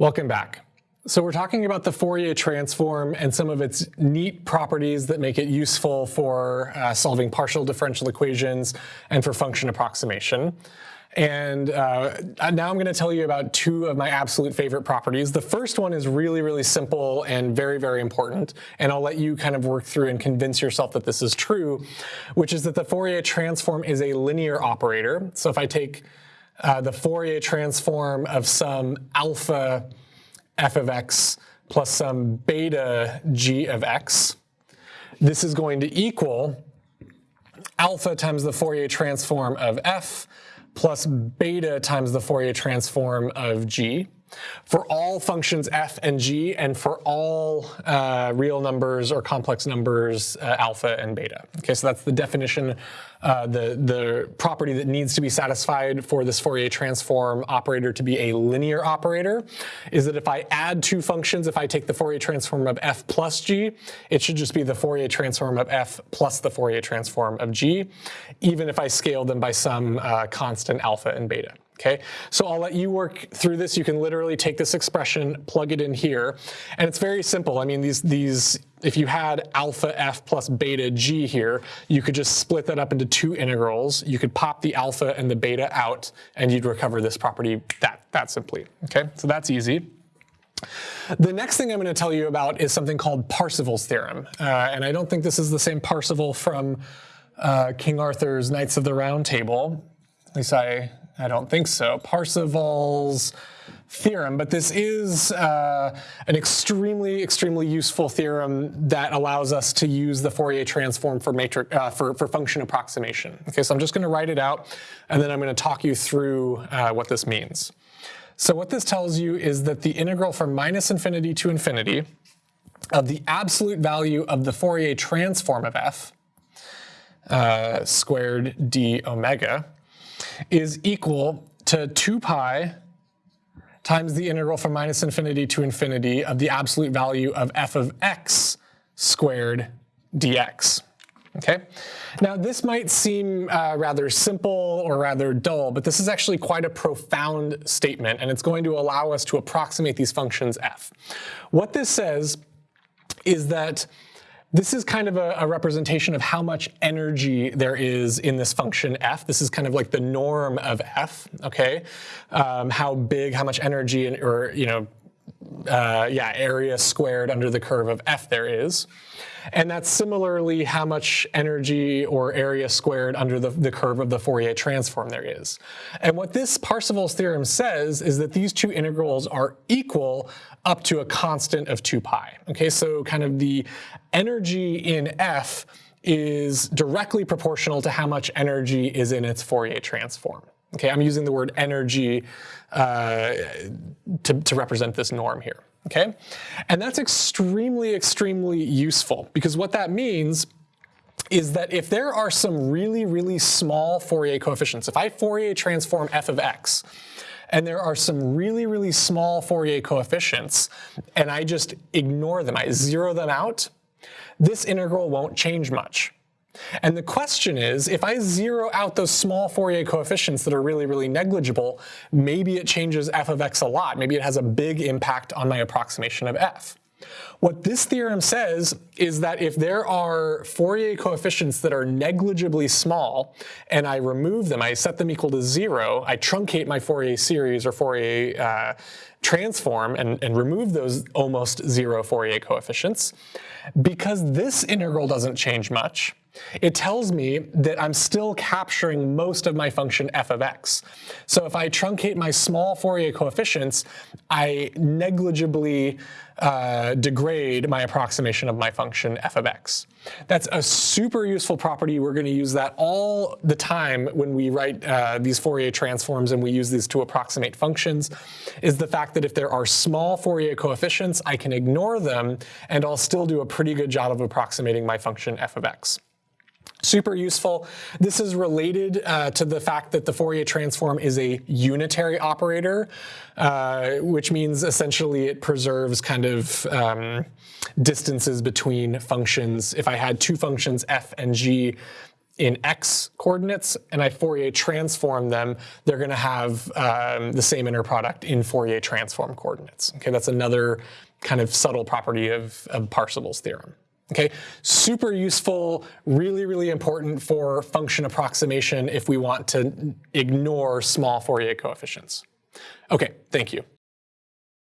Welcome back. So we're talking about the Fourier transform and some of its neat properties that make it useful for uh, solving partial differential equations and for function approximation. And uh, now I'm going to tell you about two of my absolute favorite properties. The first one is really, really simple and very, very important. And I'll let you kind of work through and convince yourself that this is true, which is that the Fourier transform is a linear operator. So if I take uh, the Fourier transform of some alpha f of x plus some beta g of x, this is going to equal alpha times the Fourier transform of f plus beta times the Fourier transform of g for all functions f and g and for all uh, real numbers or complex numbers uh, alpha and beta. Okay, so that's the definition, uh, the, the property that needs to be satisfied for this Fourier transform operator to be a linear operator is that if I add two functions, if I take the Fourier transform of f plus g, it should just be the Fourier transform of f plus the Fourier transform of g, even if I scale them by some uh, constant alpha and beta. Okay, so I'll let you work through this. You can literally take this expression, plug it in here, and it's very simple. I mean, these, these if you had alpha f plus beta g here, you could just split that up into two integrals. You could pop the alpha and the beta out, and you'd recover this property that, that simply. Okay, so that's easy. The next thing I'm going to tell you about is something called Parseval's theorem. Uh, and I don't think this is the same Parseval from uh, King Arthur's Knights of the Round Table. At least I I don't think so. Parseval's theorem, but this is uh, an extremely, extremely useful theorem that allows us to use the Fourier transform for matrix uh, for, for function approximation. Okay, so I'm just going to write it out, and then I'm going to talk you through uh, what this means. So what this tells you is that the integral from minus infinity to infinity of the absolute value of the Fourier transform of f uh, squared d omega is equal to 2 pi times the integral from minus infinity to infinity of the absolute value of f of x squared dx. Okay. Now this might seem uh, rather simple or rather dull, but this is actually quite a profound statement, and it's going to allow us to approximate these functions f. What this says is that this is kind of a, a, representation of how much energy there is in this function f. This is kind of like the norm of f, okay? Um, how big, how much energy, or, you know, uh, yeah, area squared under the curve of f there is. And that's similarly how much energy or area squared under the, the curve of the Fourier transform there is. And what this Parseval's theorem says is that these two integrals are equal up to a constant of 2 pi. Okay, so kind of the energy in f is directly proportional to how much energy is in its Fourier transform. Okay, I'm using the word energy uh, to, to represent this norm here okay? And that's extremely, extremely useful because what that means is that if there are some really, really small Fourier coefficients, if I Fourier transform f of x, and there are some really, really small Fourier coefficients, and I just ignore them, I zero them out, this integral won't change much. And the question is, if I zero out those small Fourier coefficients that are really, really negligible, maybe it changes f of x a lot. Maybe it has a big impact on my approximation of f. What this theorem says is that if there are Fourier coefficients that are negligibly small and I remove them, I set them equal to zero, I truncate my Fourier series or Fourier uh, transform and, and remove those almost zero Fourier coefficients, because this integral doesn't change much, it tells me that I'm still capturing most of my function f of x. So if I truncate my small Fourier coefficients, I negligibly uh, degrade my approximation of my function f of x. That's a super useful property. We're going to use that all the time when we write uh, these Fourier transforms and we use these to approximate functions, is the fact that if there are small Fourier coefficients, I can ignore them and I'll still do a pretty good job of approximating my function f of x. Super useful. This is related uh, to the fact that the Fourier transform is a unitary operator, uh, which means essentially it preserves kind of um, distances between functions. If I had two functions f and g, in x coordinates and I Fourier transform them, they're going to have um, the same inner product in Fourier transform coordinates. Okay, that's another kind of subtle property of, of theorem. Okay, super useful, really, really important for function approximation if we want to ignore small Fourier coefficients. Okay, thank you.